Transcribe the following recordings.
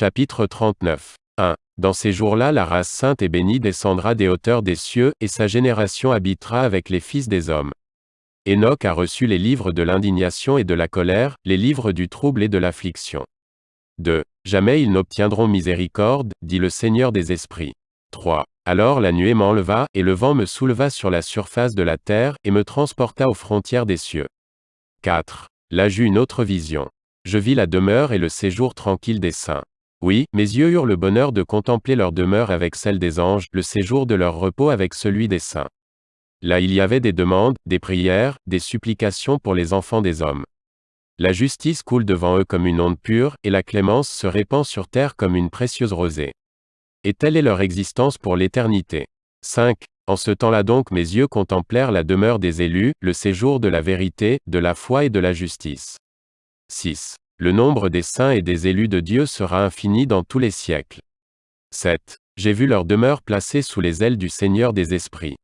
Chapitre 39. 1. Dans ces jours-là la race sainte et bénie descendra des hauteurs des cieux, et sa génération habitera avec les fils des hommes. Enoch a reçu les livres de l'indignation et de la colère, les livres du trouble et de l'affliction. 2. Jamais ils n'obtiendront miséricorde, dit le Seigneur des esprits. 3. Alors la nuée m'enleva, et le vent me souleva sur la surface de la terre, et me transporta aux frontières des cieux. 4. Là j'eus une autre vision. Je vis la demeure et le séjour tranquille des saints. Oui, mes yeux eurent le bonheur de contempler leur demeure avec celle des anges, le séjour de leur repos avec celui des saints. Là il y avait des demandes, des prières, des supplications pour les enfants des hommes. La justice coule devant eux comme une onde pure, et la clémence se répand sur terre comme une précieuse rosée. Et telle est leur existence pour l'éternité. 5. En ce temps-là donc mes yeux contemplèrent la demeure des élus, le séjour de la vérité, de la foi et de la justice. 6. Le nombre des saints et des élus de Dieu sera infini dans tous les siècles. 7. J'ai vu leur demeure placée sous les ailes du Seigneur des esprits.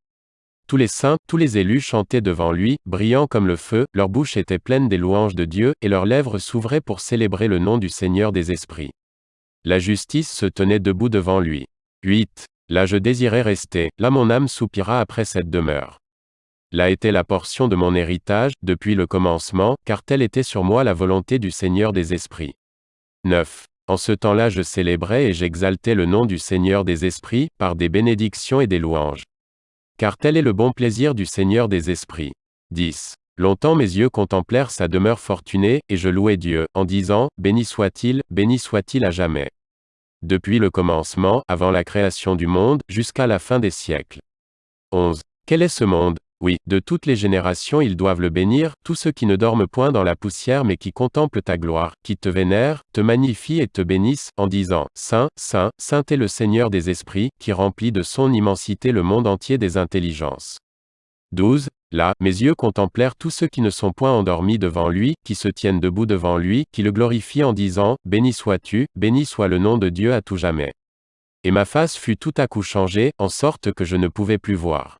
Tous les saints, tous les élus chantaient devant lui, brillants comme le feu, leur bouche était pleine des louanges de Dieu, et leurs lèvres s'ouvraient pour célébrer le nom du Seigneur des esprits. La justice se tenait debout devant lui. 8. Là je désirais rester, là mon âme soupira après cette demeure. Là était la portion de mon héritage, depuis le commencement, car telle était sur moi la volonté du Seigneur des Esprits. 9. En ce temps-là je célébrais et j'exaltais le nom du Seigneur des Esprits, par des bénédictions et des louanges. Car tel est le bon plaisir du Seigneur des Esprits. 10. Longtemps mes yeux contemplèrent sa demeure fortunée, et je louai Dieu, en disant, Béni soit-il, béni soit-il à jamais. Depuis le commencement, avant la création du monde, jusqu'à la fin des siècles. 11. Quel est ce monde? Oui, de toutes les générations ils doivent le bénir, tous ceux qui ne dorment point dans la poussière mais qui contemplent ta gloire, qui te vénèrent, te magnifient et te bénissent, en disant, Saint, Saint, Saint est le Seigneur des esprits, qui remplit de son immensité le monde entier des intelligences. 12. Là, mes yeux contemplèrent tous ceux qui ne sont point endormis devant lui, qui se tiennent debout devant lui, qui le glorifient en disant, Béni sois-tu, béni soit le nom de Dieu à tout jamais. Et ma face fut tout à coup changée, en sorte que je ne pouvais plus voir.